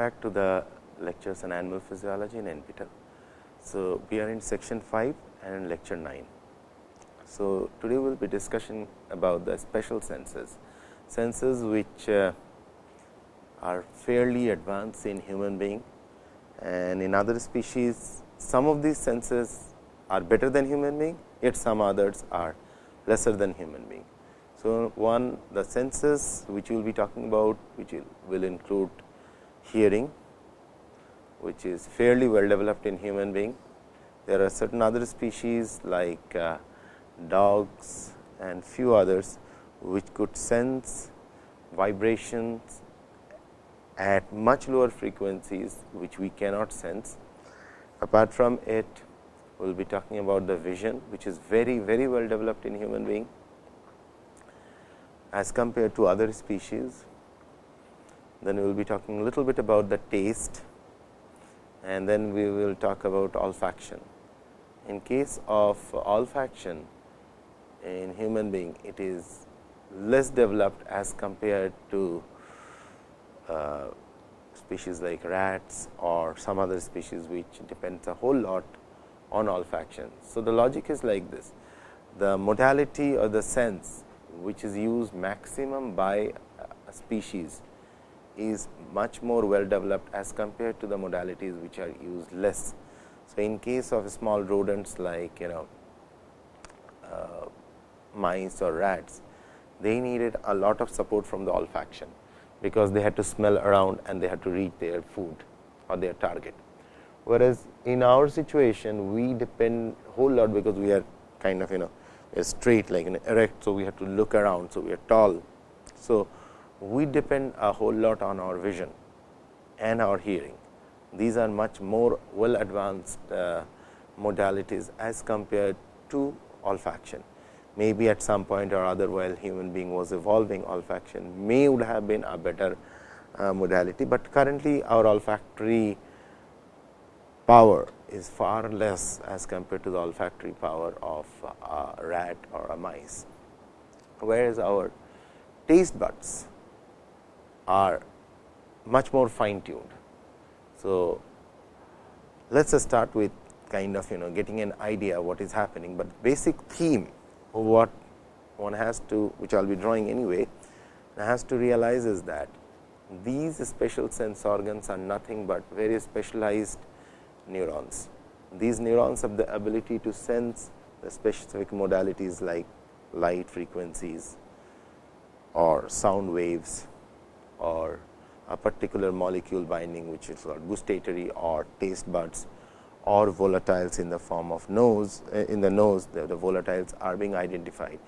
back to the lectures on animal physiology in NPTEL. So, we are in section 5 and lecture 9. So, today we will be discussing about the special senses, senses which uh, are fairly advanced in human being and in other species some of these senses are better than human being, yet some others are lesser than human being. So, one the senses which we will be talking about which will, will include hearing which is fairly well developed in human being. There are certain other species like uh, dogs and few others which could sense vibrations at much lower frequencies which we cannot sense. Apart from it, we will be talking about the vision which is very very well developed in human being as compared to other species. Then we will be talking a little bit about the taste and then we will talk about olfaction. In case of olfaction in human being, it is less developed as compared to uh, species like rats or some other species which depends a whole lot on olfaction. So, the logic is like this the modality or the sense which is used maximum by a species is much more well developed as compared to the modalities which are used less. So, in case of small rodents like you know uh, mice or rats, they needed a lot of support from the olfaction, because they had to smell around and they had to reach their food or their target. Whereas, in our situation we depend whole lot because we are kind of you know straight like an erect. So, we have to look around. So, we are tall. So, we depend a whole lot on our vision and our hearing. These are much more well advanced uh, modalities as compared to olfaction. Maybe at some point or other while human being was evolving olfaction may would have been a better uh, modality, but currently our olfactory power is far less as compared to the olfactory power of a rat or a mice. Whereas, our taste buds are much more fine tuned. So, let us start with kind of you know getting an idea what is happening, but basic theme of what one has to which I will be drawing anyway has to realize is that these special sense organs are nothing but very specialized neurons. These neurons have the ability to sense the specific modalities like light frequencies or sound waves or a particular molecule binding which is called gustatory or taste buds or volatiles in the form of nose uh, in the nose the, the volatiles are being identified.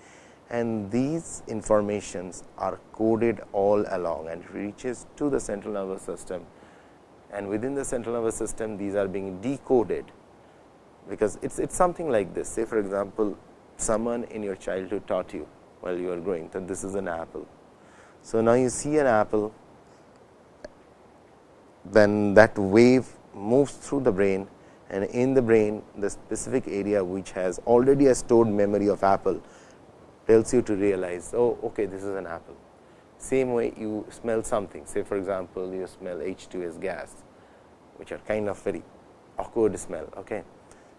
And these informations are coded all along and reaches to the central nervous system. And within the central nervous system these are being decoded because it's it's something like this. Say for example someone in your childhood taught you while you are growing that this is an apple so now you see an apple then that wave moves through the brain and in the brain the specific area which has already a stored memory of apple tells you to realize oh okay this is an apple same way you smell something say for example, you smell H2S gas which are kind of very awkward smell. Okay.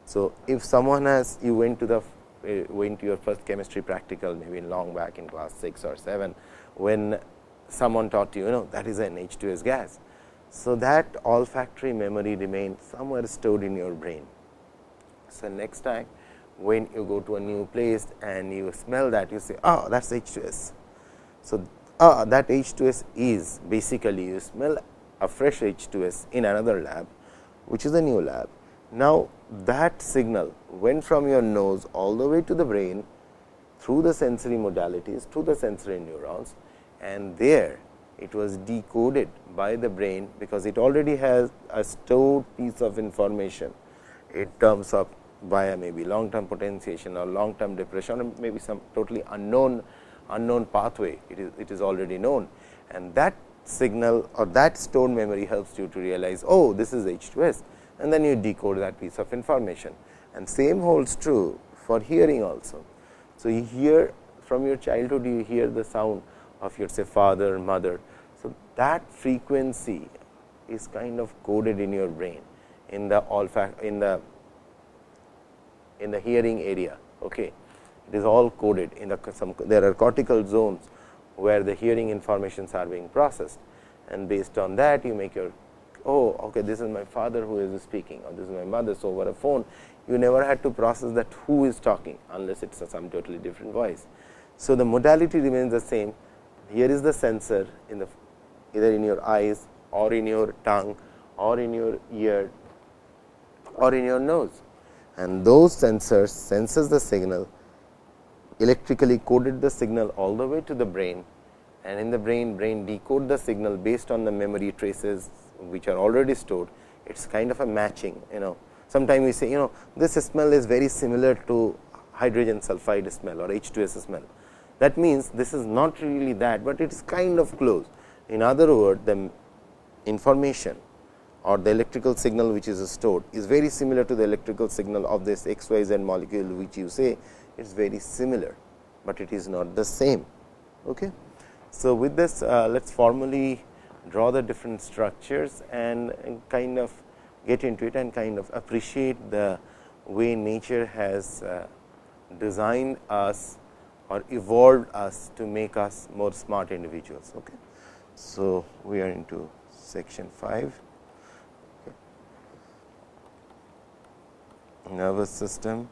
So, if someone has you went to the uh, went to your first chemistry practical maybe long back in class 6 or 7, when someone taught you, you know that is an H2S gas. So, that olfactory memory remains somewhere stored in your brain. So, next time when you go to a new place and you smell that you say, oh that is H2S. So, uh, that H2S is basically you smell a fresh H2S in another lab, which is a new lab. Now, that signal went from your nose all the way to the brain through the sensory modalities, through the sensory neurons and there it was decoded by the brain, because it already has a stored piece of information in terms of via maybe long term potentiation or long term depression or maybe some totally unknown unknown pathway. It is it is already known. And that signal or that stored memory helps you to realize oh this is H2S and then you decode that piece of information. And same holds true for hearing also. So, you hear from your childhood you hear the sound of your say father mother. So, that frequency is kind of coded in your brain in the olfact in the in the hearing area. Okay. It is all coded in the some there are cortical zones where the hearing informations are being processed and based on that you make your oh okay this is my father who is speaking or this is my mother. So, over a phone you never had to process that who is talking unless it is some totally different voice. So, the modality remains the same here is the sensor in the either in your eyes or in your tongue or in your ear or in your nose. And those sensors senses the signal electrically coded the signal all the way to the brain. And in the brain brain decode the signal based on the memory traces which are already stored. It is kind of a matching you know. Sometimes we say you know this smell is very similar to hydrogen sulfide smell or H2S smell that means this is not really that, but it is kind of close in other words the information or the electrical signal which is stored is very similar to the electrical signal of this XYZ molecule which you say it is very similar, but it is not the same. Okay. So, with this uh, let us formally draw the different structures and, and, kind of get into it and kind of appreciate the way nature has uh, designed us or evolved us to make us more smart individuals. Okay. So, we are into section 5 okay. nervous system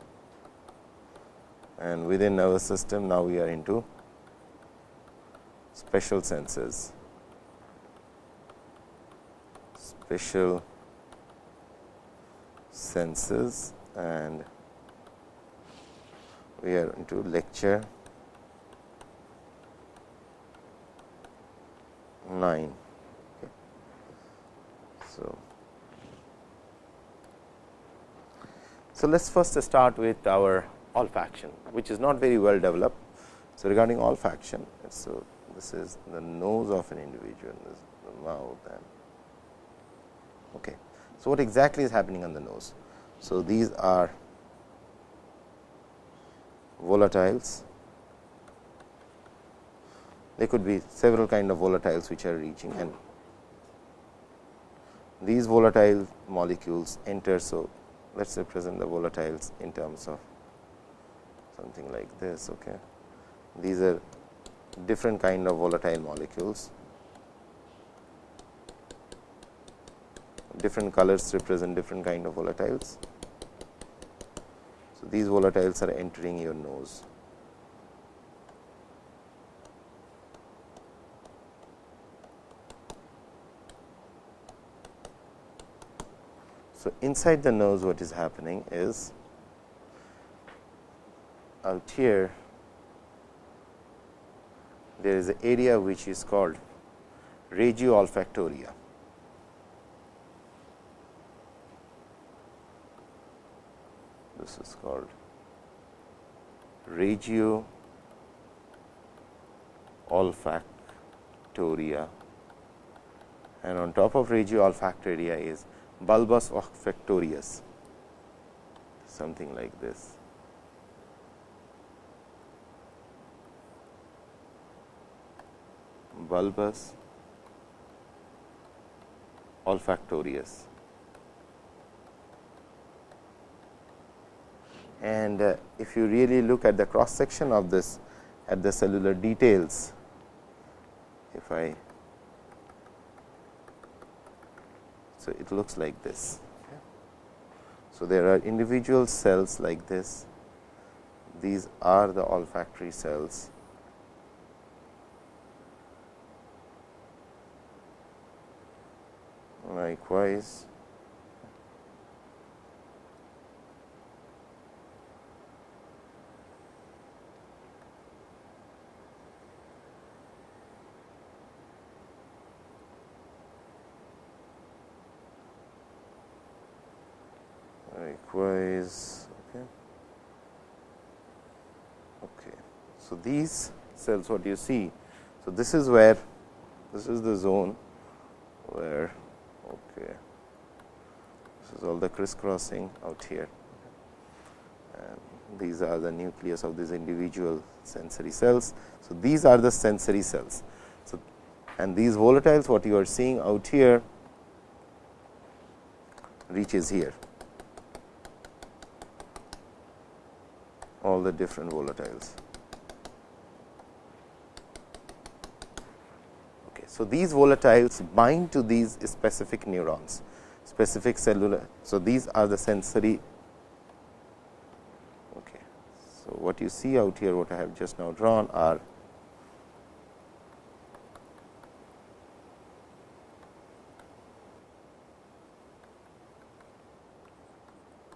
and within nervous system now we are into special senses special senses and we are into lecture 9. Okay. So, so let us first start with our olfaction, which is not very well developed. So, regarding olfaction, so this is the nose of an individual, this is the mouth and okay. So, what exactly is happening on the nose? So, these are volatiles there could be several kind of volatiles which are reaching and these volatile molecules enter. So, let us represent the volatiles in terms of something like this. Okay. These are different kind of volatile molecules, different colors represent different kind of volatiles. So, these volatiles are entering your nose. So, inside the nose what is happening is out here there is an area which is called regio olfactoria. This is called regio olfactoria and on top of regio olfactoria is bulbus olfactorius something like this. bulbus olfactorius. And uh, if you really look at the cross section of this at the cellular details, if I So, it looks like this. So, there are individual cells like this, these are the olfactory cells. Likewise, okay. okay. So, these cells what you see. So, this is where this is the zone where okay. this is all the crisscrossing out here and these are the nucleus of these individual sensory cells. So, these are the sensory cells. So, and these volatiles what you are seeing out here reaches here. all the different volatiles. So, these volatiles bind to these specific neurons, specific cellular. So, these are the sensory. Okay. So, what you see out here, what I have just now drawn are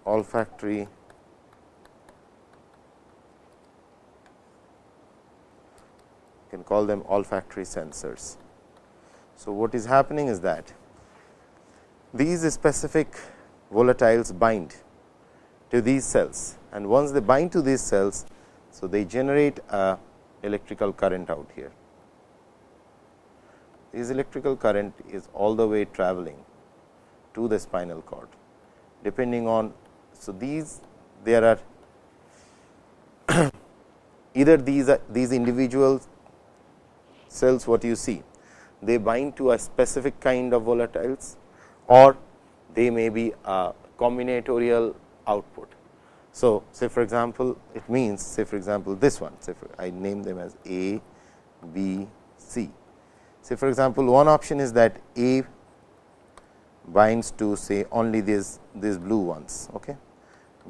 olfactory can call them olfactory sensors. So, what is happening is that these specific volatiles bind to these cells and once they bind to these cells, so they generate a electrical current out here. This electrical current is all the way traveling to the spinal cord depending on. So, these there are either these are these individual cells what you see they bind to a specific kind of volatiles or they may be a combinatorial output. So, say for example, it means say for example, this one say for, I name them as A, B, C. Say for example, one option is that A binds to say only these these blue ones, okay.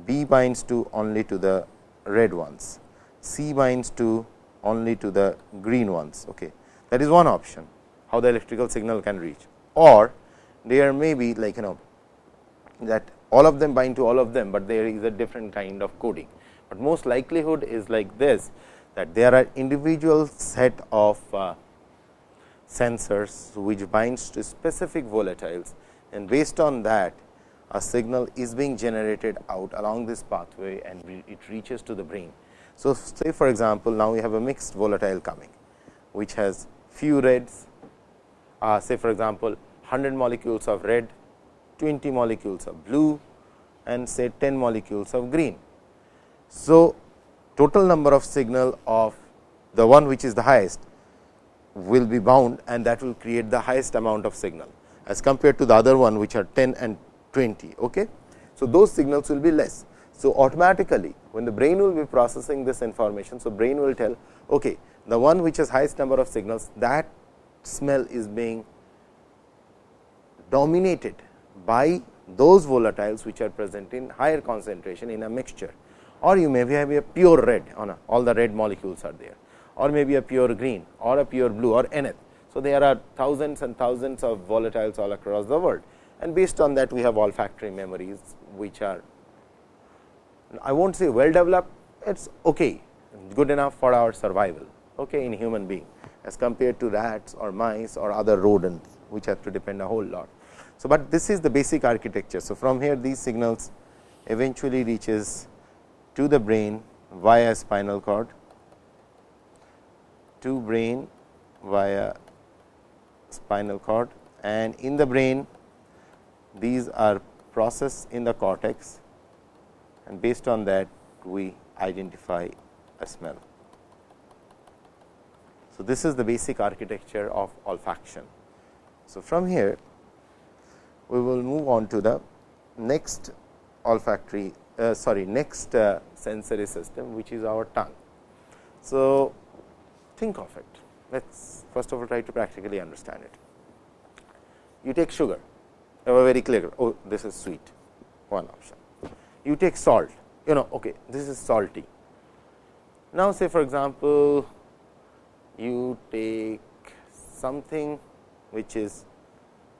B binds to only to the red ones, C binds to only to the green ones. Okay. That is one option how the electrical signal can reach or there may be like you know that all of them bind to all of them, but there is a different kind of coding. But most likelihood is like this that there are individual set of uh, sensors which binds to specific volatiles and based on that a signal is being generated out along this pathway and it reaches to the brain. So, say for example, now we have a mixed volatile coming which has few reds uh, say for example, 100 molecules of red, 20 molecules of blue and say 10 molecules of green. So, total number of signal of the one which is the highest will be bound and that will create the highest amount of signal as compared to the other one which are 10 and 20. Okay? So, those signals will be less. So, automatically when the brain will be processing this information. So, brain will tell okay, the one which has highest number of signals that smell is being dominated by those volatiles which are present in higher concentration in a mixture. Or you may have a pure red on a, all the red molecules are there. Or maybe a pure green or a pure blue or nth. So, there are thousands and thousands of volatiles all across the world. And based on that we have olfactory memories which are I will not say well developed it is okay good enough for our survival okay, in human being as compared to rats or mice or other rodents which have to depend a whole lot. So, but this is the basic architecture. So, from here these signals eventually reaches to the brain via spinal cord to brain via spinal cord and in the brain these are processed in the cortex and based on that we identify a smell. So, this is the basic architecture of olfaction. So, from here we will move on to the next olfactory uh, sorry next uh, sensory system which is our tongue. So, think of it let us first of all try to practically understand it. You take sugar you have a very clear oh this is sweet one option. You take salt you know okay this is salty. Now, say for example, you take something which is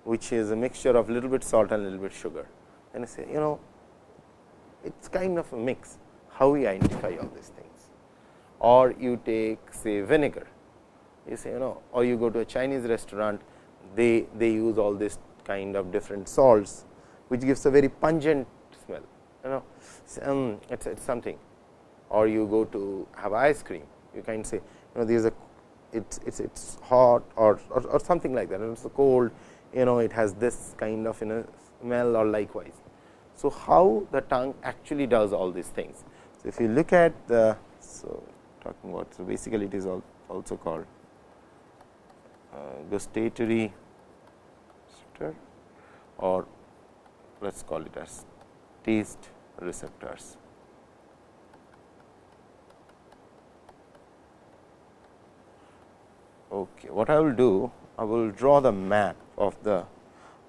which is a mixture of little bit salt and little bit sugar. And I say you know it is kind of a mix how we identify all these things. Or you take say vinegar. You say you know or you go to a Chinese restaurant they they use all this kind of different salts which gives a very pungent smell you know. Um, it's, it's something. Or you go to have ice cream. You can say you know there is a it's it's it's hot or, or, or something like that and it's cold you know it has this kind of you know smell or likewise. So, how the tongue actually does all these things. So, if you look at the so talking about so basically it is also called uh, gustatory or let us call it as taste receptors. Okay. What I will do, I will draw the map of the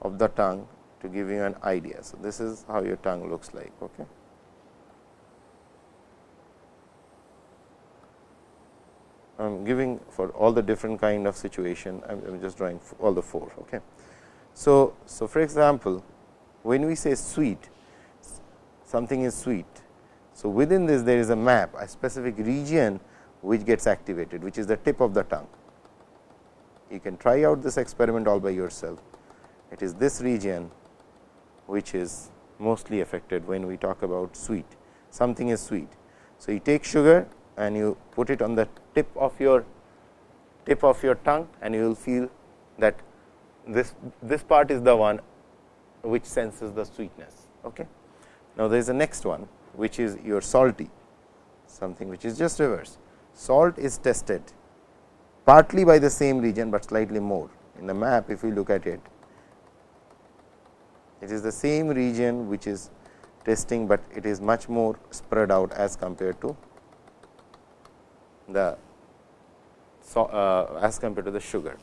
of the tongue to give you an idea. So, this is how your tongue looks like. Okay. I am giving for all the different kind of situation, I am just drawing all the four. Okay. So, so for example, when we say sweet, something is sweet. So, within this there is a map, a specific region which gets activated, which is the tip of the tongue. You can try out this experiment all by yourself. It is this region which is mostly affected when we talk about sweet. Something is sweet. So, you take sugar and you put it on the tip of your tip of your tongue and you will feel that this this part is the one which senses the sweetness. Okay. Now, there is the next one which is your salty something which is just reverse. Salt is tested partly by the same region, but slightly more in the map if we look at it it is the same region which is testing, but it is much more spread out as compared to the so, uh, as compared to the sugar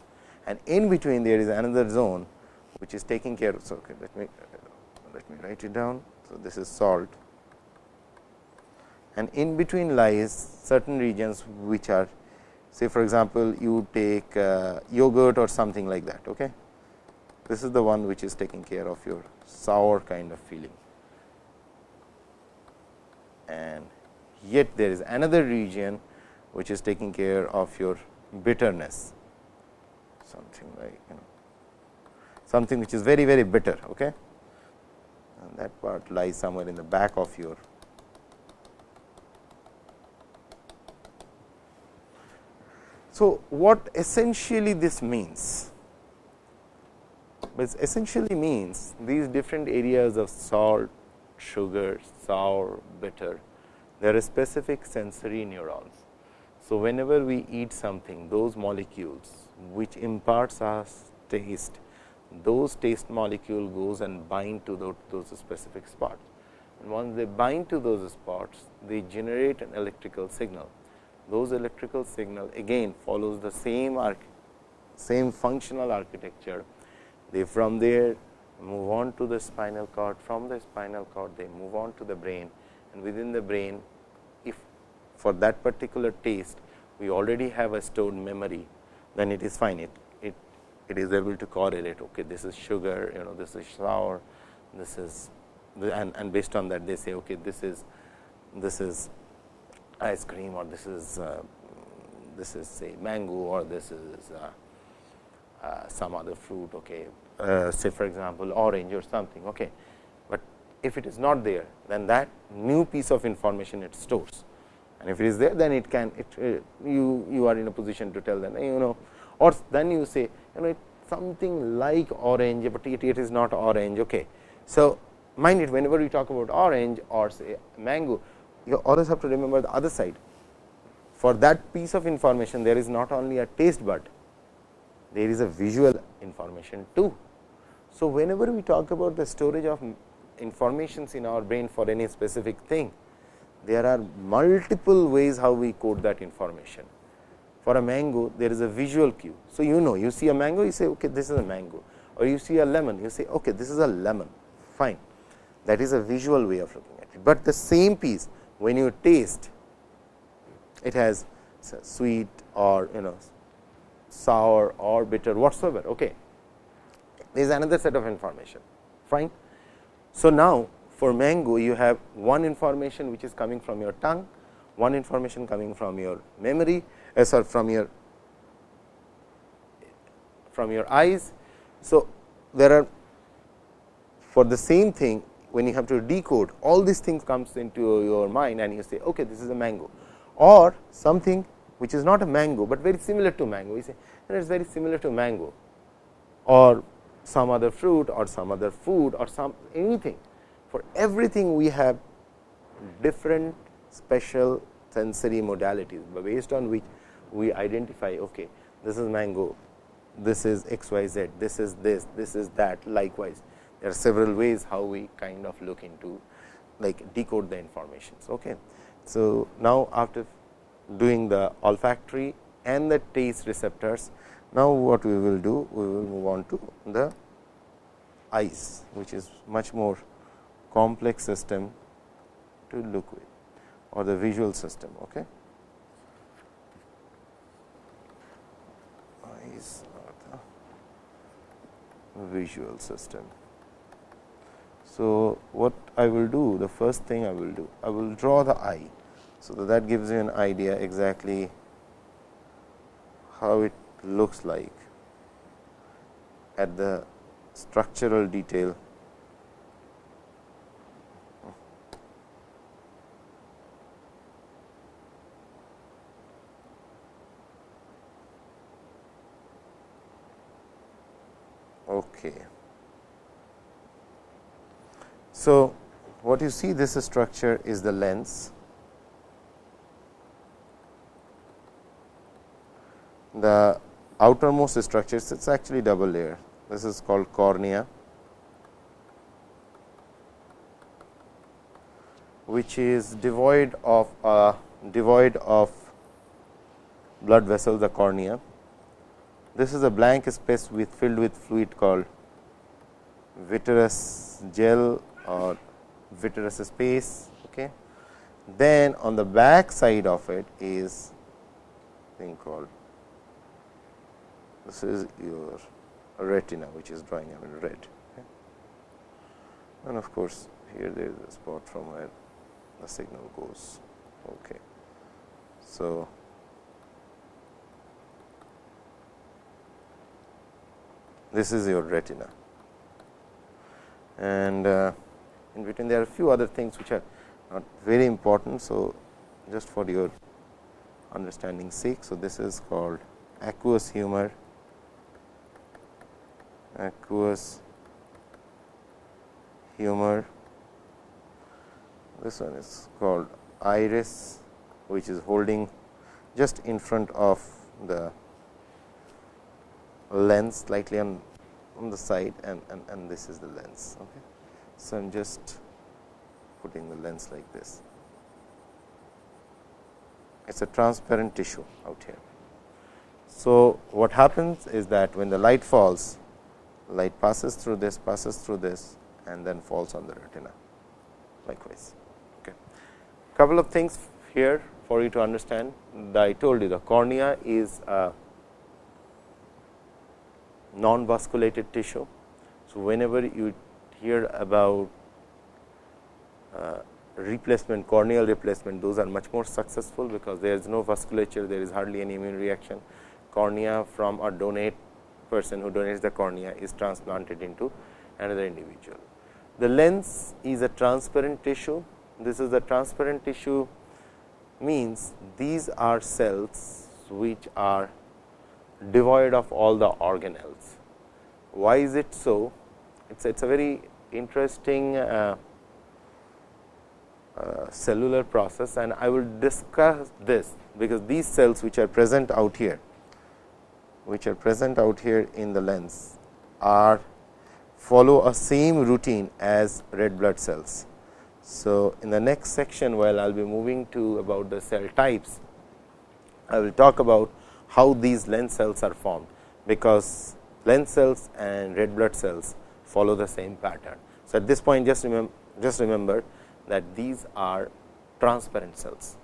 and in between there is another zone which is taking care of. So, okay, let me let me write it down. So, this is salt and in between lies certain regions which are say for example, you take uh, yogurt or something like that. Okay. This is the one which is taking care of your sour kind of feeling and yet there is another region which is taking care of your bitterness something like you know something which is very very bitter okay and that part lies somewhere in the back of your so what essentially this means but essentially means these different areas of salt, sugar, sour, bitter, there are specific sensory neurons. So, whenever we eat something, those molecules which imparts us taste, those taste molecule goes and bind to those specific spots. And once they bind to those spots, they generate an electrical signal. Those electrical signal again follows the same same functional architecture they from there move on to the spinal cord, from the spinal cord they move on to the brain and within the brain if for that particular taste we already have a stored memory, then it is fine. It, it, it is able to correlate, okay, this is sugar, you know, this is sour, this is and, and based on that they say, okay, this is this is ice cream or this is uh, this is say mango or this is uh, uh, some other fruit, okay, uh, say for example, orange or something. Okay. But if it is not there, then that new piece of information it stores and if it is there, then it can it uh, you you are in a position to tell them you know or then you say you know something like orange, but it, it is not orange. Okay. So, mind it whenever we talk about orange or say mango, you always have to remember the other side. For that piece of information, there is not only a taste bud, there is a visual information too. So, whenever we talk about the storage of informations in our brain for any specific thing, there are multiple ways how we code that information. For a mango, there is a visual cue. So, you know you see a mango, you say okay, this is a mango or you see a lemon, you say okay, this is a lemon, fine. That is a visual way of looking at it, but the same piece when you taste, it has sweet or you know sour or bitter whatsoever. Okay. There is another set of information fine. So, now for mango you have one information which is coming from your tongue, one information coming from your memory uh, sorry from your from your eyes. So, there are for the same thing when you have to decode all these things comes into your mind and you say okay this is a mango or something which is not a mango, but very similar to mango. We say it is very similar to mango or some other fruit or some other food or some anything. For everything we have different special sensory modalities, based on which we identify okay, this is mango, this is x y z, this is this, this is that likewise. There are several ways how we kind of look into like decode the informations. Okay. So, now after doing the olfactory and the taste receptors, now what we will do? We will move on to the eyes, which is much more complex system to look with or the visual system. Okay. Eyes are the visual system. So, what I will do the first thing I will do I will draw the eye. So, that, that gives you an idea exactly how it looks like at the structural detail Okay. So, what you see this structure is the lens. The outermost structure it is actually double layer. This is called cornea, which is devoid of uh, devoid of blood vessels, the cornea. This is a blank space with filled with fluid called vitreous gel or vitreous space. Okay. Then on the back side of it is thing called this is your retina which is drawing I in red okay. and of course, here there is a spot from where the signal goes. Okay. So, this is your retina and uh, in between there are a few other things which are not very important. So, just for your understanding sake. So, this is called aqueous humor, aqueous humor. This one is called iris, which is holding just in front of the lens slightly on, on the side and, and, and this is the lens. Okay. So, I am just putting the lens like this. It is a transparent tissue out here. So, what happens is that when the light falls, light passes through this, passes through this and then falls on the retina likewise. Okay. Couple of things here for you to understand. I told you the cornea is a non-vasculated tissue. So, whenever you hear about uh, replacement corneal replacement those are much more successful because there is no vasculature there is hardly any immune reaction cornea from a donate person who donates the cornea is transplanted into another individual. The lens is a transparent tissue this is a transparent tissue means these are cells which are devoid of all the organelles. Why is it so? It is it's a very interesting uh, uh, cellular process and I will discuss this, because these cells which are present out here, which are present out here in the lens are follow a same routine as red blood cells. So, in the next section while I will be moving to about the cell types, I will talk about how these lens cells are formed, because lens cells and red blood cells follow the same pattern. So, at this point just remember just remember that these are transparent cells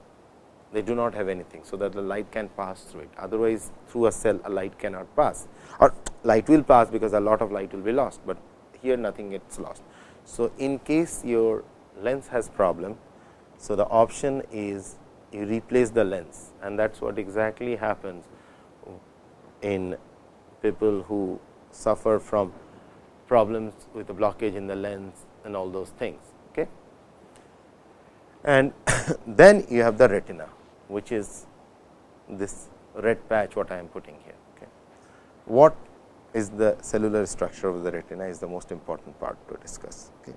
they do not have anything. So, that the light can pass through it otherwise through a cell a light cannot pass or light will pass because a lot of light will be lost, but here nothing gets lost. So, in case your lens has problem, so the option is you replace the lens and that is what exactly happens in people who suffer from problems with the blockage in the lens and all those things. Okay. And then you have the retina, which is this red patch what I am putting here. Okay. What is the cellular structure of the retina is the most important part to discuss. Okay.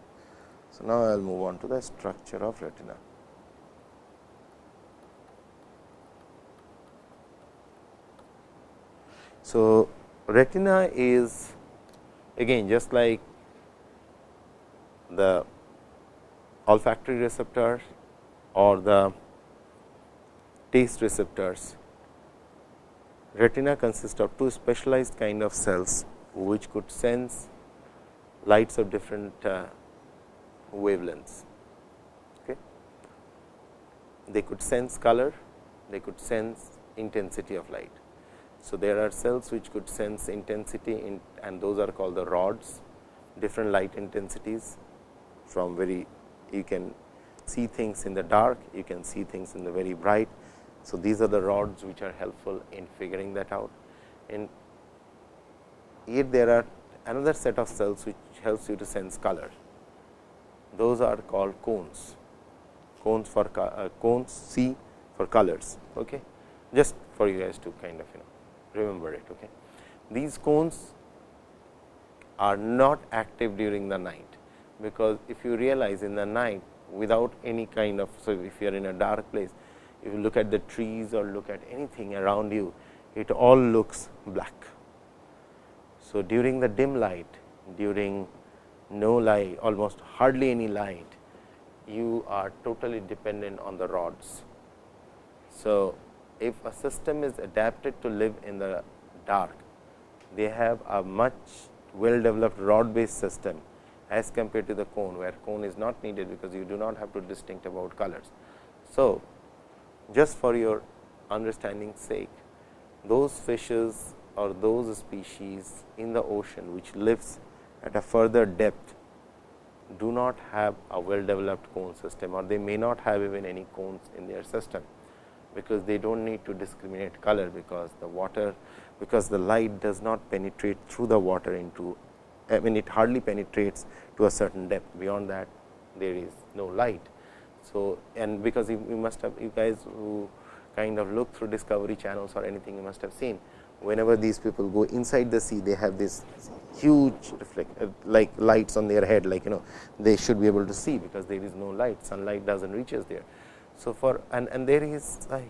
So, now I will move on to the structure of retina. So, retina is again just like the olfactory receptor or the taste receptors. Retina consists of two specialized kind of cells, which could sense lights of different uh, wavelengths. Okay. They could sense color, they could sense intensity of light. So, there are cells which could sense intensity in, and those are called the rods, different light intensities from very you can see things in the dark, you can see things in the very bright. So, these are the rods which are helpful in figuring that out. And yet there are another set of cells which helps you to sense color. Those are called cones, cones for uh, cones C for colors. Okay. Just for you guys to kind of you know remember it. Okay. These cones are not active during the night, because if you realize in the night without any kind of. So, if you are in a dark place, if you look at the trees or look at anything around you, it all looks black. So, during the dim light, during no light, almost hardly any light, you are totally dependent on the rods. So, if a system is adapted to live in the dark, they have a much well developed rod based system as compared to the cone, where cone is not needed, because you do not have to distinct about colors. So, just for your understanding sake, those fishes or those species in the ocean which lives at a further depth do not have a well developed cone system or they may not have even any cones in their system, because they do not need to discriminate color, because the water because the light does not penetrate through the water into I mean it hardly penetrates to a certain depth beyond that there is no light. So, and because you, you must have you guys who kind of look through discovery channels or anything you must have seen whenever these people go inside the sea they have this huge reflect uh, like lights on their head like you know they should be able to see because there is no light sunlight does not reaches there. So, for and, and there is a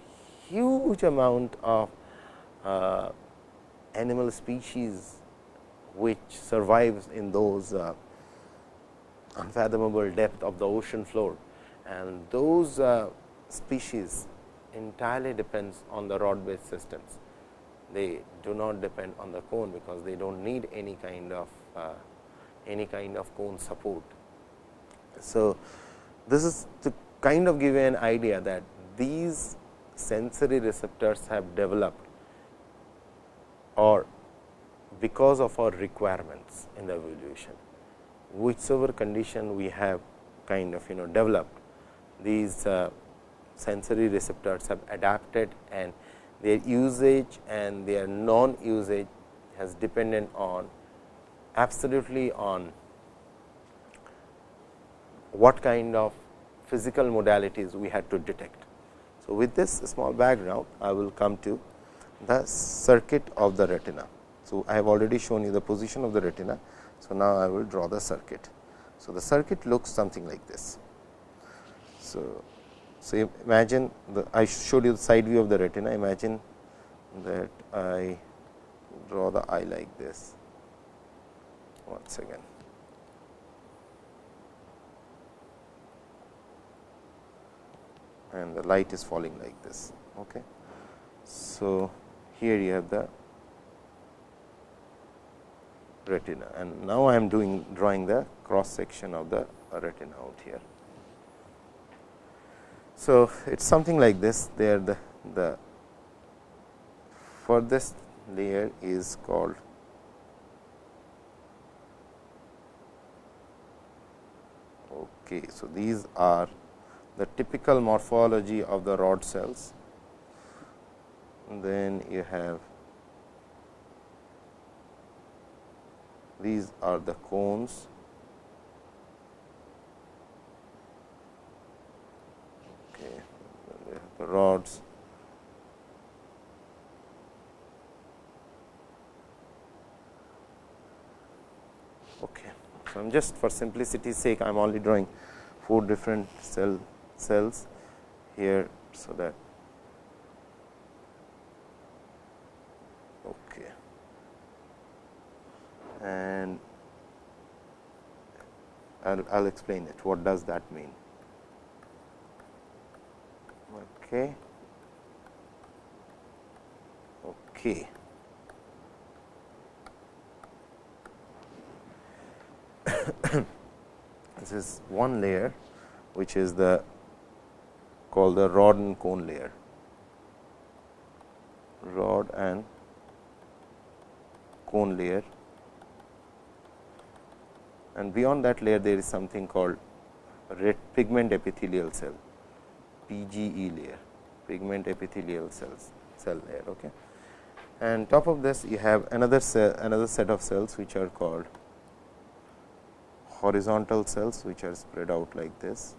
huge amount of uh, animal species which survives in those uh, unfathomable depth of the ocean floor and those uh, species entirely depends on the rod based systems. They do not depend on the cone, because they do not need any kind of uh, any kind of cone support. So, this is to kind of give you an idea that these sensory receptors have developed or because of our requirements in the evolution, whichever condition we have kind of you know developed these uh, sensory receptors have adapted and their usage and their non usage has dependent on absolutely on what kind of physical modalities we had to detect. So, with this small background I will come to the circuit of the retina. So, I have already shown you the position of the retina. So, now I will draw the circuit. So, the circuit looks something like this. So, so imagine the I showed you the side view of the retina. Imagine that I draw the eye like this. Once again. And the light is falling like this. Okay. So, here you have the retina and now I am doing drawing the cross section of the retina out here. So, it is something like this there the, the furthest layer is called okay. So, these are the typical morphology of the rod cells. Then you have these are the cones okay the rods okay so i'm just for simplicity's sake i'm only drawing four different cell cells here so that okay and I will explain it. What does that mean? Okay. Okay. this is one layer which is the called the rod and cone layer. Rod and cone layer. And beyond that layer there is something called red pigment epithelial cell PGE layer pigment epithelial cells cell layer okay? And top of this you have another cell, another set of cells which are called horizontal cells which are spread out like this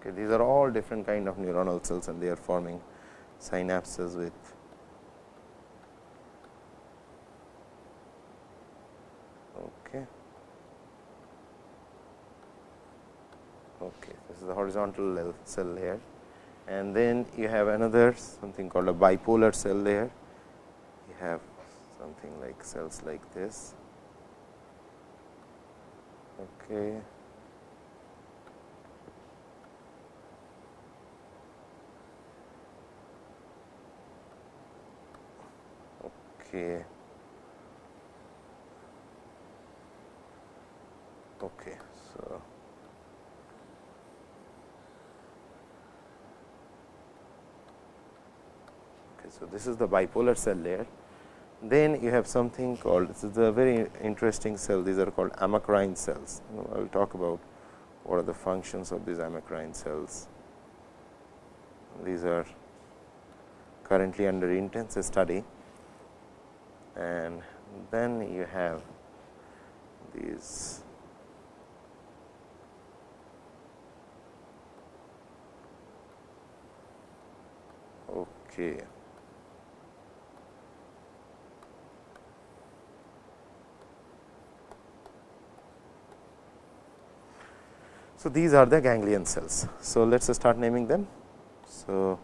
okay these are all different kind of neuronal cells and they are forming synapses with okay. Okay this is the horizontal cell layer and then you have another something called a bipolar cell layer you have something like cells like this. Okay okay okay so. Okay so this is the bipolar cell layer. Then you have something called this is a very interesting cell. These are called amacrine cells. I will talk about what are the functions of these amacrine cells. These are currently under intense study and then you have these okay So, these are the ganglion cells. So, let us start naming them. So,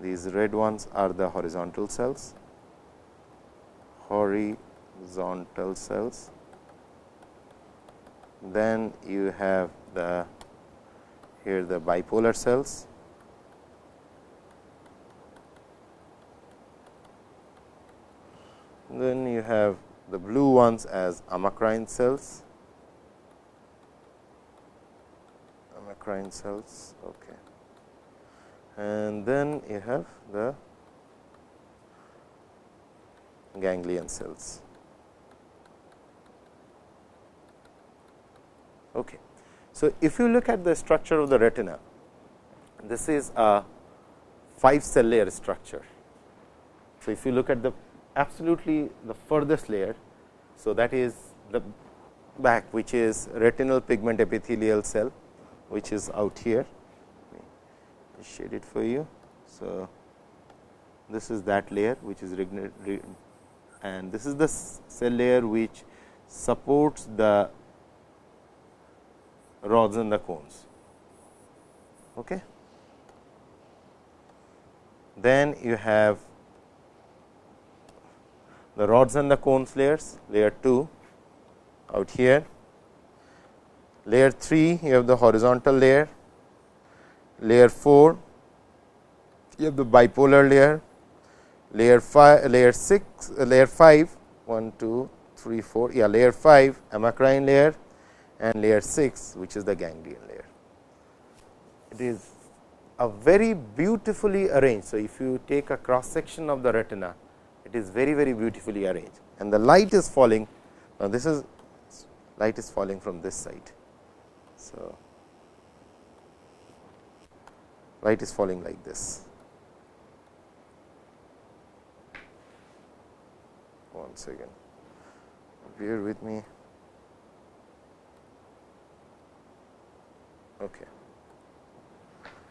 these red ones are the horizontal cells, horizontal cells. Then you have the here the bipolar cells. Then you have the blue ones as amacrine cells, amacrine cells. Okay. And then you have the ganglion cells. Okay. So, if you look at the structure of the retina, this is a 5 cell layer structure. So, if you look at the absolutely the furthest layer, so that is the back which is retinal pigment epithelial cell, which is out here. shade it for you. So, this is that layer which is and this is the cell layer which supports the rods and the cones. Okay. Then you have the rods and the cones layers, layer 2 out here. Layer 3, you have the horizontal layer. Layer 4, you have the bipolar layer layer 5 layer 6 uh, layer 5 1 2 3 4 yeah layer 5 amacrine layer and layer 6 which is the ganglion layer. It is a very beautifully arranged. So if you take a cross section of the retina it is very very beautifully arranged. And the light is falling now this is light is falling from this side. So light is falling like this one second. Bear with me. Okay.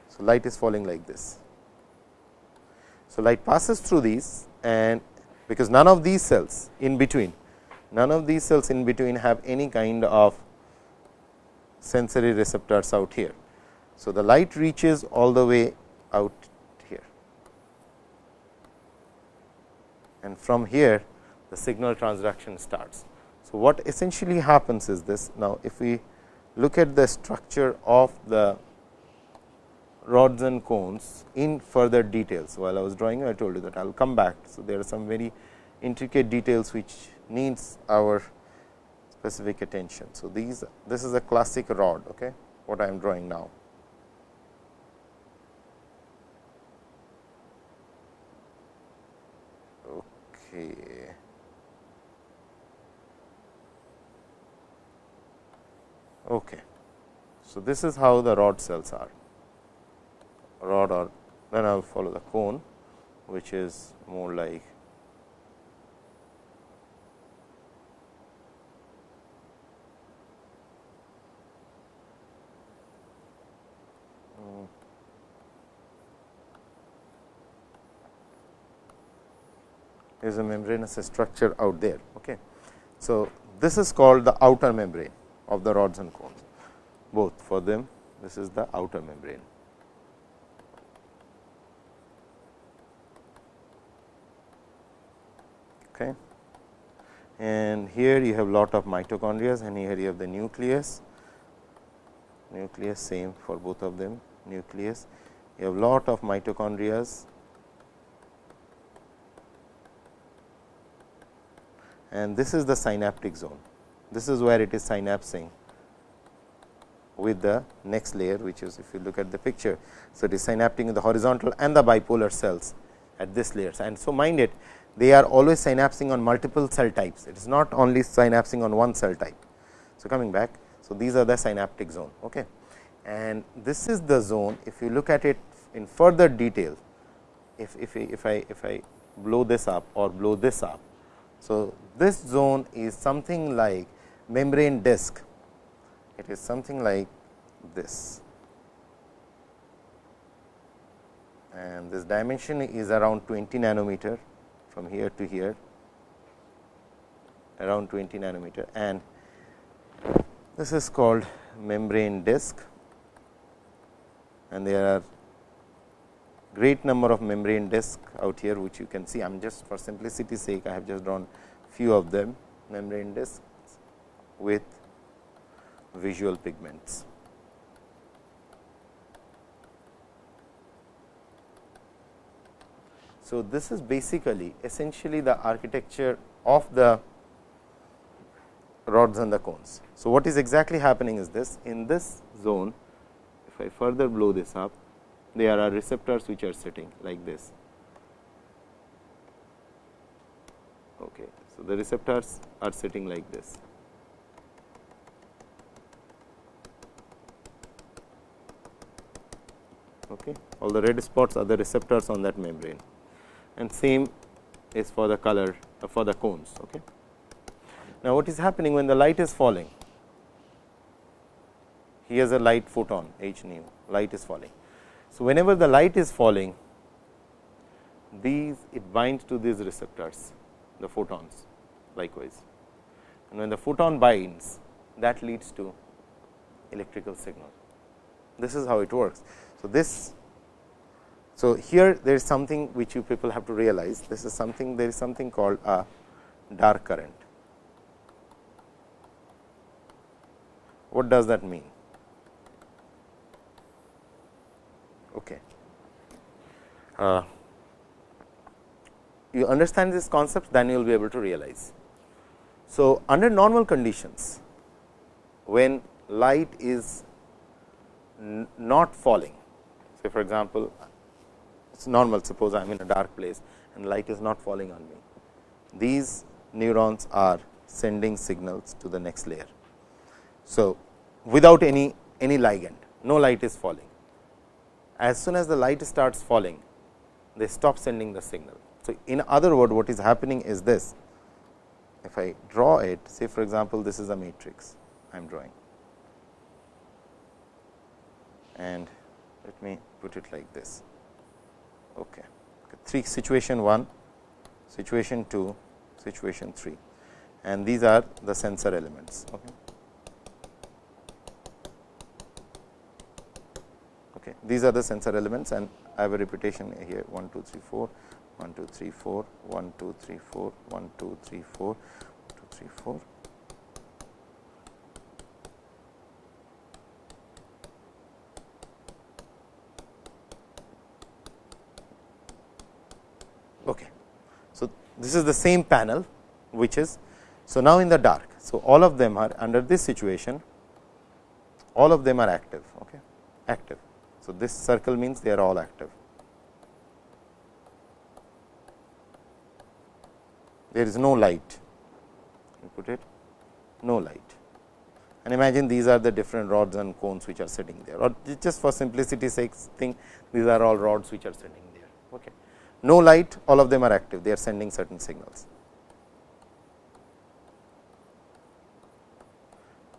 So light is falling like this. So light passes through these and because none of these cells in between none of these cells in between have any kind of sensory receptors out here. So the light reaches all the way out here. And from here the signal transduction starts. So, what essentially happens is this now, if we look at the structure of the rods and cones in further details. While I was drawing, I told you that I will come back. So, there are some very intricate details which needs our specific attention. So, these this is a classic rod okay, what I am drawing now. Okay. Okay. So, this is how the rod cells are rod or then I will follow the cone which is more like is a membranous structure out there. Okay. So, this is called the outer membrane of the rods and cones both for them this is the outer membrane. Okay. And here you have lot of mitochondria and here you have the nucleus, nucleus same for both of them nucleus. You have lot of mitochondria and this is the synaptic zone. This is where it is synapsing with the next layer which is if you look at the picture. So, it is synapting in the horizontal and the bipolar cells at this layers and so mind it they are always synapsing on multiple cell types. It is not only synapsing on one cell type. So, coming back. So, these are the synaptic zone okay. and this is the zone if you look at it in further detail if, if, if I if I blow this up or blow this up. So, this zone is something like membrane disk it is something like this. And this dimension is around 20 nanometer from here to here around 20 nanometer. And this is called membrane disk and there are great number of membrane disk out here which you can see. I am just for simplicity sake I have just drawn few of them. Membrane disks with visual pigments. So, this is basically essentially the architecture of the rods and the cones. So, what is exactly happening is this in this zone if I further blow this up there are receptors which are sitting like this. Okay. So, the receptors are sitting like this. Okay. All the red spots are the receptors on that membrane and same is for the color uh, for the cones. Okay. Now, what is happening when the light is falling? Here is a light photon h nu light is falling. So, whenever the light is falling these it binds to these receptors the photons likewise and when the photon binds that leads to electrical signal. This is how it works. So, this so, here there is something which you people have to realize this is something there is something called a dark current. What does that mean? Okay. Uh, you understand this concept then you will be able to realize. So, under normal conditions when light is not falling. Say for example, it is normal suppose I am in a dark place and light is not falling on me. These neurons are sending signals to the next layer. So, without any any ligand no light is falling. As soon as the light starts falling they stop sending the signal. So, in other word what is happening is this if I draw it say for example, this is a matrix I am drawing and let me put it like this. Okay. Three situation 1, situation 2, situation 3 and these are the sensor elements. Okay. Okay. These are the sensor elements and I have a repetition here 1, 2, 3, 4, 1, 2, 3, 4, 1, 2, 3, 4, 1, 2, 3, 4, 1, 2, 3, 4, Okay. So, this is the same panel which is so now in the dark. So, all of them are under this situation all of them are active okay active. So, this circle means they are all active. There is no light you put it no light and imagine these are the different rods and cones which are sitting there or just for simplicity sake think these are all rods which are sitting there. Okay. No light all of them are active they are sending certain signals.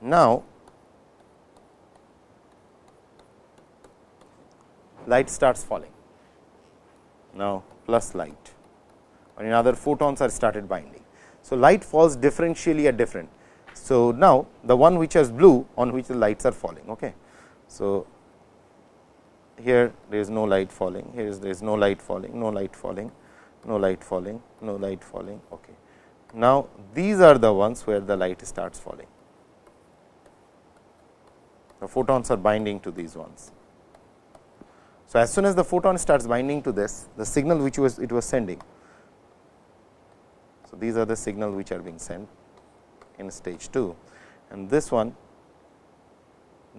Now, light starts falling now plus light or in other photons are started binding. So, light falls differentially at different. So, now the one which has blue on which the lights are falling. Okay. So, here there is no light falling, here is there is no light falling, no light falling, no light falling, no light falling. Okay. Now, these are the ones where the light starts falling. The photons are binding to these ones. So, as soon as the photon starts binding to this, the signal which was it was sending. So, these are the signal which are being sent in stage 2 and this one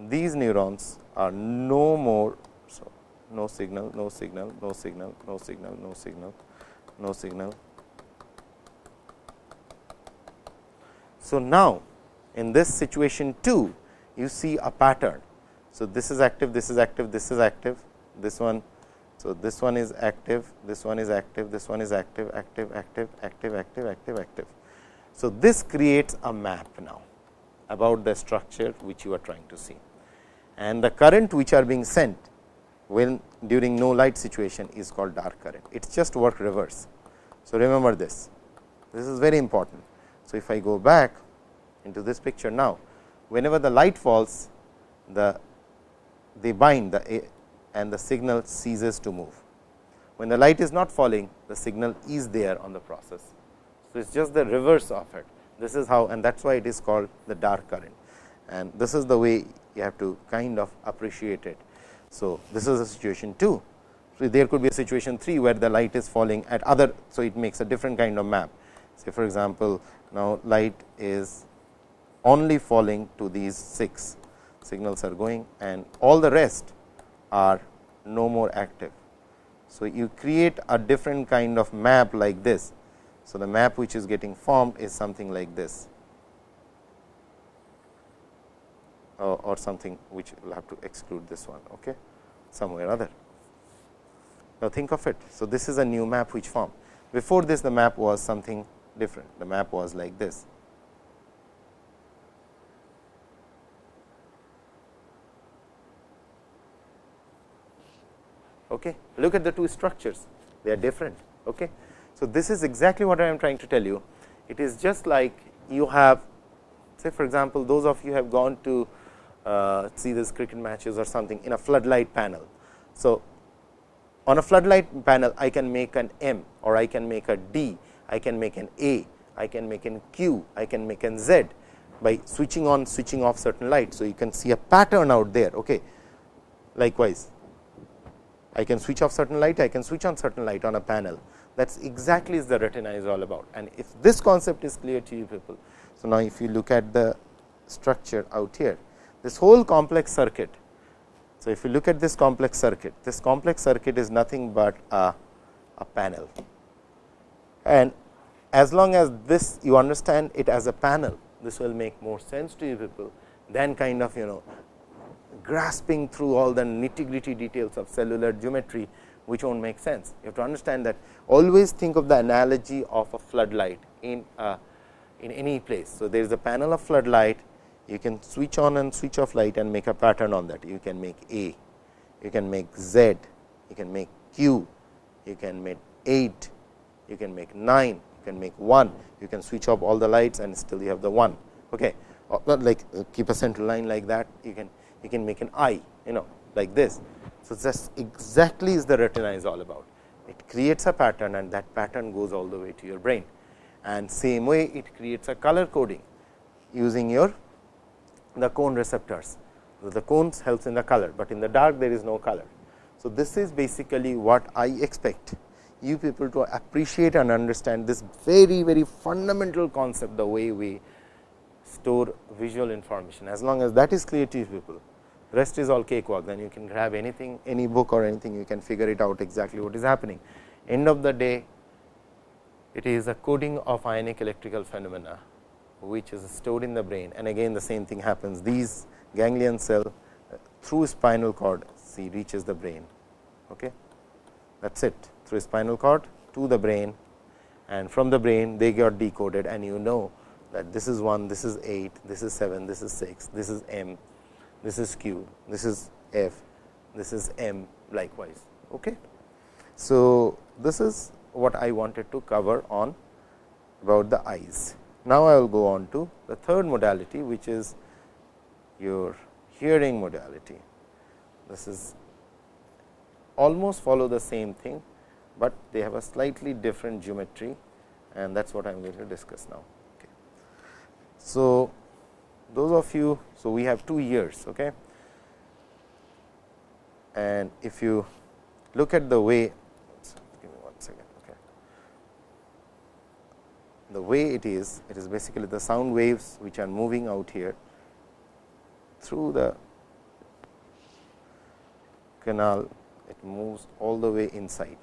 these neurons are no more no signal no signal no signal no signal no signal no signal. So now in this situation 2 you see a pattern. So this is active this is active this is active this one. So this one is active this one is active this one is active active active active active active active. So, this creates a map now about the structure which you are trying to see. And the current which are being sent when during no light situation is called dark current. It is just work reverse. So, remember this, this is very important. So, if I go back into this picture now, whenever the light falls, the they bind the and the signal ceases to move. When the light is not falling, the signal is there on the process. So, it is just the reverse of it. This is how and that is why it is called the dark current and this is the way you have to kind of appreciate it. So, this is a situation 2. So, there could be a situation 3 where the light is falling at other. So, it makes a different kind of map. Say for example, now light is only falling to these 6 signals are going and all the rest are no more active. So, you create a different kind of map like this so, the map which is getting formed is something like this or, something which will have to exclude this one okay, somewhere other. Now, think of it. So, this is a new map which formed. Before this the map was something different, the map was like this. Okay. Look at the two structures, they are different. Okay. So, this is exactly what I am trying to tell you. It is just like you have say for example, those of you have gone to Uh, see this cricket matches or something in a floodlight panel. So, on a floodlight panel I can make an M or I can make a D, I can make an A, I can make an Q, I can make an Z by switching on switching off certain light. So, you can see a pattern out there. Okay. Likewise, I can switch off certain light, I can switch on certain light on a panel that is exactly is the retina is all about and if this concept is clear to you people. So, now if you look at the structure out here this whole complex circuit. So, if you look at this complex circuit this complex circuit is nothing but a, a panel and as long as this you understand it as a panel this will make more sense to you people than kind of you know grasping through all the nitty gritty details of cellular geometry which won't make sense. You have to understand that always think of the analogy of a floodlight in a, in any place. So, there is a panel of floodlight you can switch on and switch off light and make a pattern on that. You can make A, you can make Z, you can make Q, you can make 8, you can make 9, you can make 1, you can switch off all the lights and still you have the 1. Okay. Or not like uh, keep a central line like that, you can you can make an I, you know like this. So, that's exactly is the retina is all about. It creates a pattern and that pattern goes all the way to your brain and same way it creates a color coding using your the cone receptors. So, the cones helps in the color, but in the dark there is no color. So, this is basically what I expect you people to appreciate and understand this very very fundamental concept the way we store visual information. As long as that is clear to you people, rest is all cakewalk, then you can grab anything, any book or anything, you can figure it out exactly what is happening. End of the day, it is a coding of ionic electrical phenomena, which is stored in the brain and again the same thing happens. These ganglion cell uh, through spinal cord see reaches the brain. Okay. That is it through spinal cord to the brain and from the brain they get decoded and you know that this is 1, this is 8, this is 7, this is 6, this is m, this is q, this is f, this is m likewise. Okay. So, this is what I wanted to cover on about the eyes. Now, I will go on to the third modality which is your hearing modality. This is almost follow the same thing, but they have a slightly different geometry and that is what I am going to discuss now. So, those of you, so we have two ears. Okay. And if you look at the way, give me one second. Okay. The way it is, it is basically the sound waves which are moving out here through the canal, it moves all the way inside.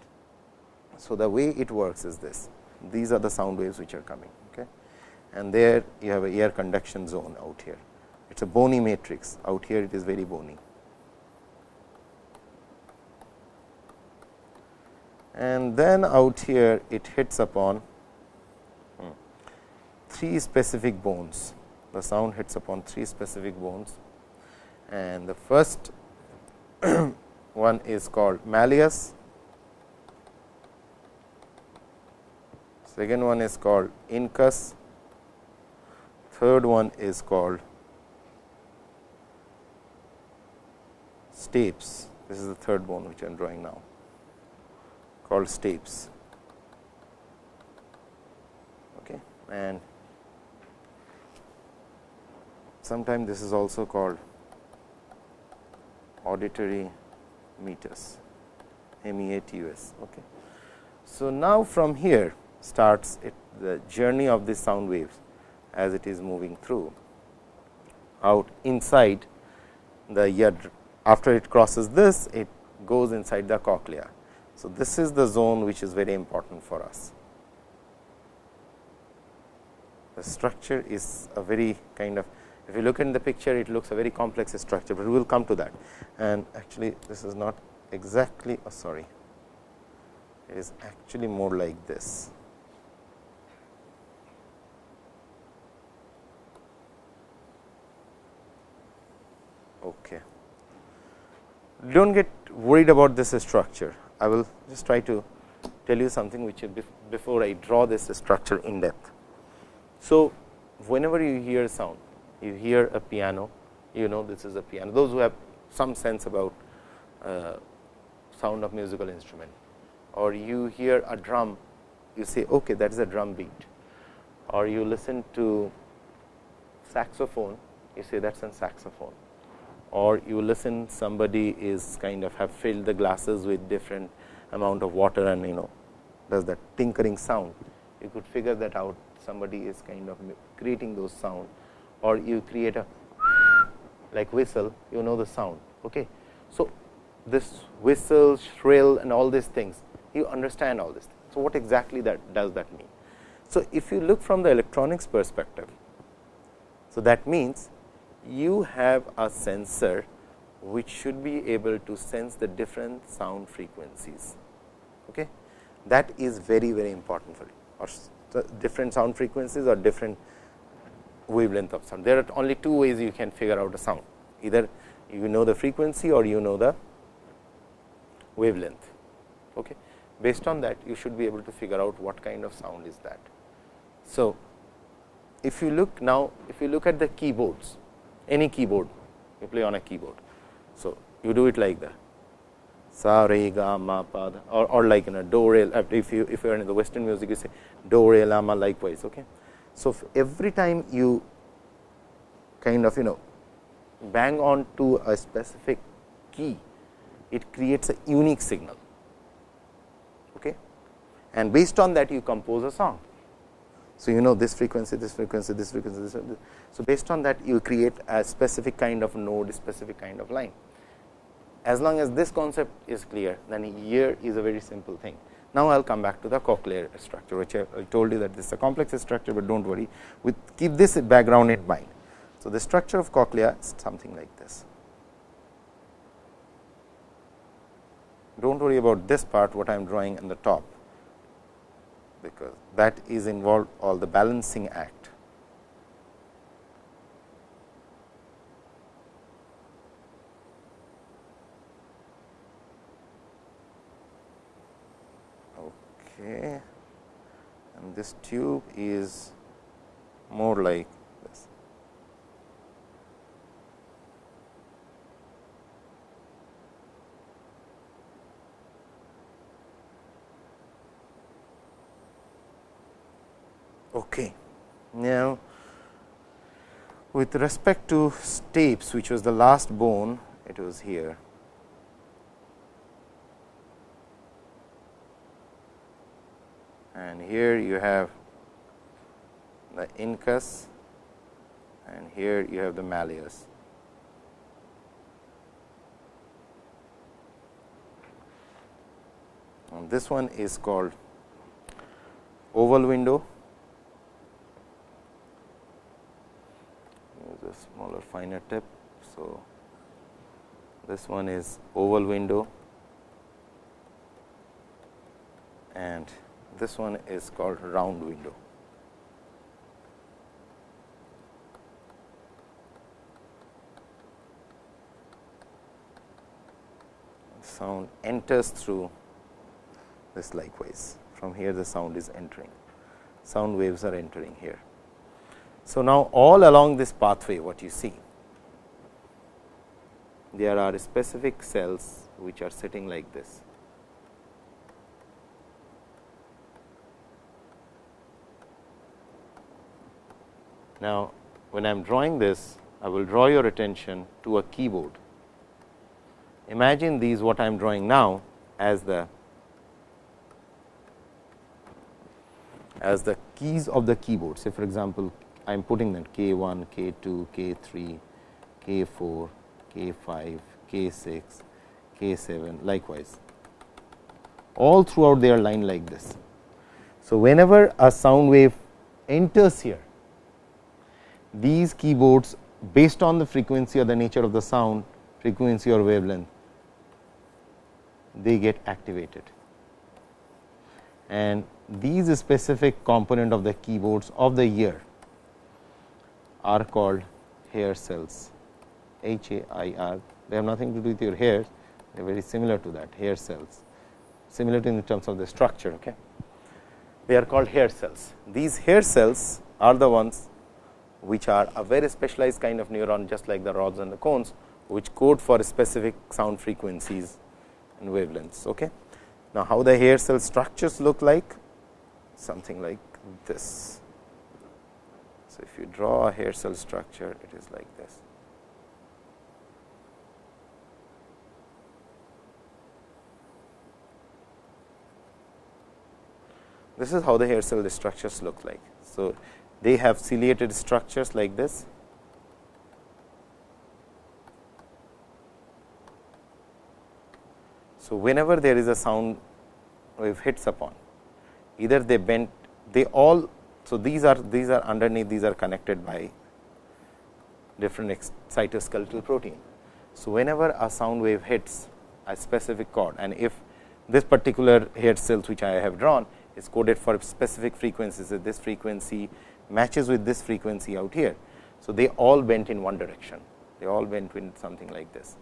So, the way it works is this, these are the sound waves which are coming okay. and there you have a air conduction zone out here. It is a bony matrix, out here it is very bony. And then out here it hits upon three specific bones. The sound hits upon three specific bones and the first one is called malleus, second one is called incus, third one is called stapes. This is the third bone which I am drawing now called stapes. Okay. And sometimes this is also called auditory meatus MEATUS. Okay. So, now from here starts it, the journey of these sound waves as it is moving through out inside the ear. After it crosses this, it goes inside the cochlea. So, this is the zone which is very important for us. The structure is a very kind of if you look in the picture it looks a very complex structure, but we will come to that and actually this is not exactly oh sorry it is actually more like this. Okay. Do not get worried about this structure. I will just try to tell you something which before I draw this structure in depth. So, whenever you hear sound, you hear a piano, you know this is a piano. Those who have some sense about uh, sound of musical instrument. Or you hear a drum, you say okay that is a drum beat. Or you listen to saxophone, you say that is a saxophone. Or you listen somebody is kind of have filled the glasses with different amount of water and you know does that tinkering sound. You could figure that out. Somebody is kind of creating those sound or you create a like whistle you know the sound. Okay. So, this whistle shrill and all these things you understand all this. So, what exactly that does that mean? So, if you look from the electronics perspective, so that means you have a sensor which should be able to sense the different sound frequencies. Okay. That is very very important for you or different sound frequencies or different wavelength of sound. There are only two ways you can figure out a sound either you know the frequency or you know the wavelength. Okay. Based on that you should be able to figure out what kind of sound is that. So, if you look now if you look at the keyboards any keyboard you play on a keyboard. So, you do it like that sa re ga ma pa or, or like in a do re if you if you are in the western music you say do re la ma likewise okay so every time you kind of you know bang on to a specific key it creates a unique signal okay and based on that you compose a song. So, you know this frequency, this frequency, this frequency, this. So, based on that you create a specific kind of node, specific kind of line. As long as this concept is clear, then here is a very simple thing. Now, I will come back to the cochlear structure, which I, I told you that this is a complex structure, but do not worry, with keep this background in mind. So, the structure of cochlea is something like this. Do not worry about this part, what I am drawing in the top because that is involved all the balancing act. Okay. And this tube is more like this. Okay. Now, with respect to stapes which was the last bone it was here. And here you have the incus and here you have the malleus. And this one is called oval window Use a smaller finer tip. So, this one is oval window and this one is called round window. Sound enters through this likewise from here the sound is entering sound waves are entering here. So, now all along this pathway what you see there are specific cells which are sitting like this. Now, when I am drawing this I will draw your attention to a keyboard. Imagine these what I am drawing now as the as the keys of the keyboard. Say for example, I am putting them k 1, k 2, k 3, k 4, k 5, k 6, k 7 likewise all throughout their line like this. So, whenever a sound wave enters here these keyboards based on the frequency or the nature of the sound frequency or wavelength they get activated and these specific component of the keyboards of the ear are called hair cells H A I R. They have nothing to do with your hair, they are very similar to that hair cells, similar in terms of the structure. Okay. They are called hair cells. These hair cells are the ones which are a very specialized kind of neuron just like the rods and the cones, which code for specific sound frequencies and wavelengths. Okay. Now, how the hair cell structures look like? Something like this. So, if you draw a hair cell structure, it is like this. This is how the hair cell structures look like. So, they have ciliated structures like this. So, whenever there is a sound wave hits upon, either they bend, they all so, these are these are underneath these are connected by different cytoskeletal protein. So, whenever a sound wave hits a specific chord and if this particular hair cells which I have drawn is coded for specific frequencies that this frequency matches with this frequency out here. So, they all bent in one direction they all bent in something like this.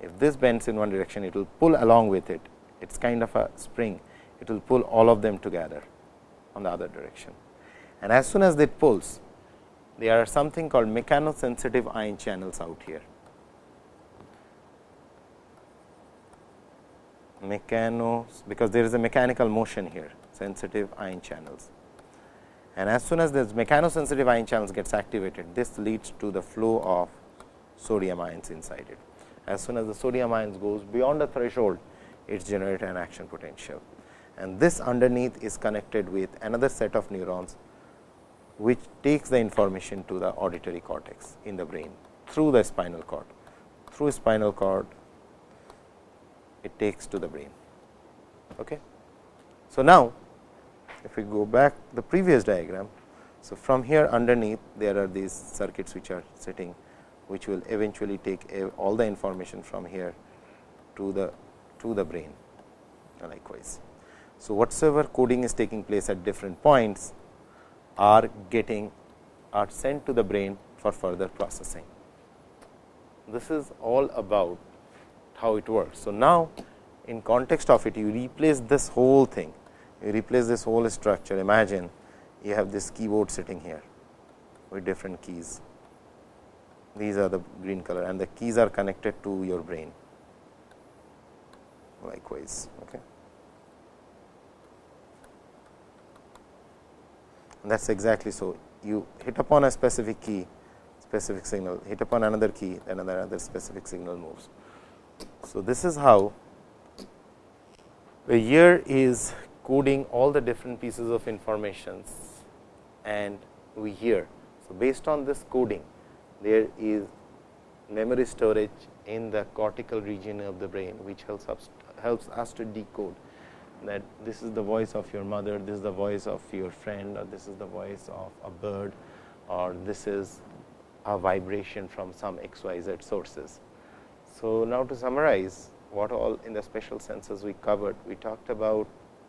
If this bends in one direction it will pull along with it it is kind of a spring it will pull all of them together on the other direction. And as soon as it pulls, there are something called mechanosensitive ion channels out here. Mechanos, because there is a mechanical motion here, sensitive ion channels. And as soon as this mechanosensitive ion channels gets activated, this leads to the flow of sodium ions inside it. As soon as the sodium ions goes beyond the threshold, it generates an action potential and this underneath is connected with another set of neurons, which takes the information to the auditory cortex in the brain through the spinal cord. Through spinal cord, it takes to the brain. Okay. So, now if we go back the previous diagram. So, from here underneath there are these circuits which are sitting which will eventually take all the information from here to the to the brain likewise. So, whatsoever coding is taking place at different points are getting are sent to the brain for further processing. This is all about how it works. So, now in context of it you replace this whole thing you replace this whole structure. Imagine you have this keyboard sitting here with different keys. These are the green color and the keys are connected to your brain. Likewise okay. That is exactly so you hit upon a specific key specific signal hit upon another key then another specific signal moves. So this is how the ear is coding all the different pieces of informations and we hear. So, based on this coding there is memory storage in the cortical region of the brain, which helps us, helps us to decode that this is the voice of your mother, this is the voice of your friend or this is the voice of a bird or this is a vibration from some xyz sources. So, now to summarize what all in the special senses we covered. We talked about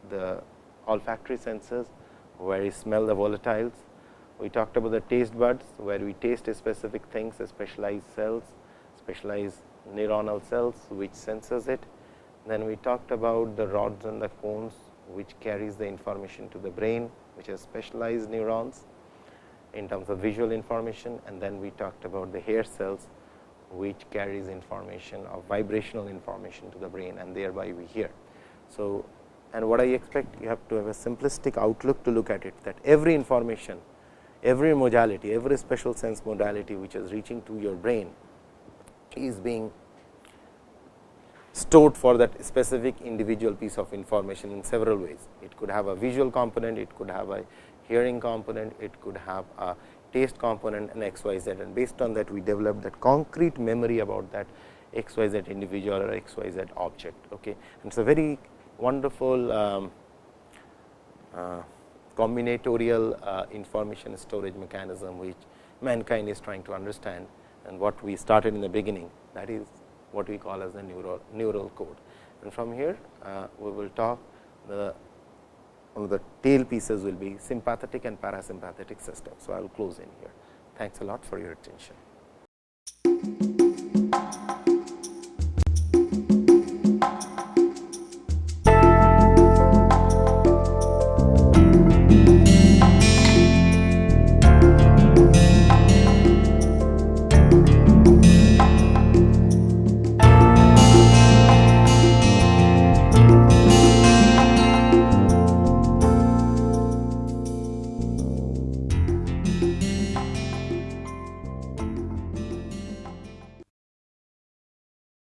the olfactory senses, where we smell the volatiles. We talked about the taste buds, where we taste specific things, specialized cells, specialized neuronal cells, which senses it. Then we talked about the rods and the cones, which carries the information to the brain, which has specialized neurons in terms of visual information. And then we talked about the hair cells, which carries information of vibrational information to the brain and thereby we hear. So, and what I expect you have to have a simplistic outlook to look at it that every information, every modality, every special sense modality which is reaching to your brain is being stored for that specific individual piece of information in several ways. It could have a visual component, it could have a hearing component, it could have a taste component and x y z and based on that we develop that concrete memory about that x y z individual or x y z object. Okay. And it is a very wonderful um, uh, combinatorial uh, information storage mechanism, which mankind is trying to understand and what we started in the beginning that is what we call as the neural, neural code. And from here uh, we will talk the the tail pieces will be sympathetic and parasympathetic system. So, I will close in here. Thanks a lot for your attention.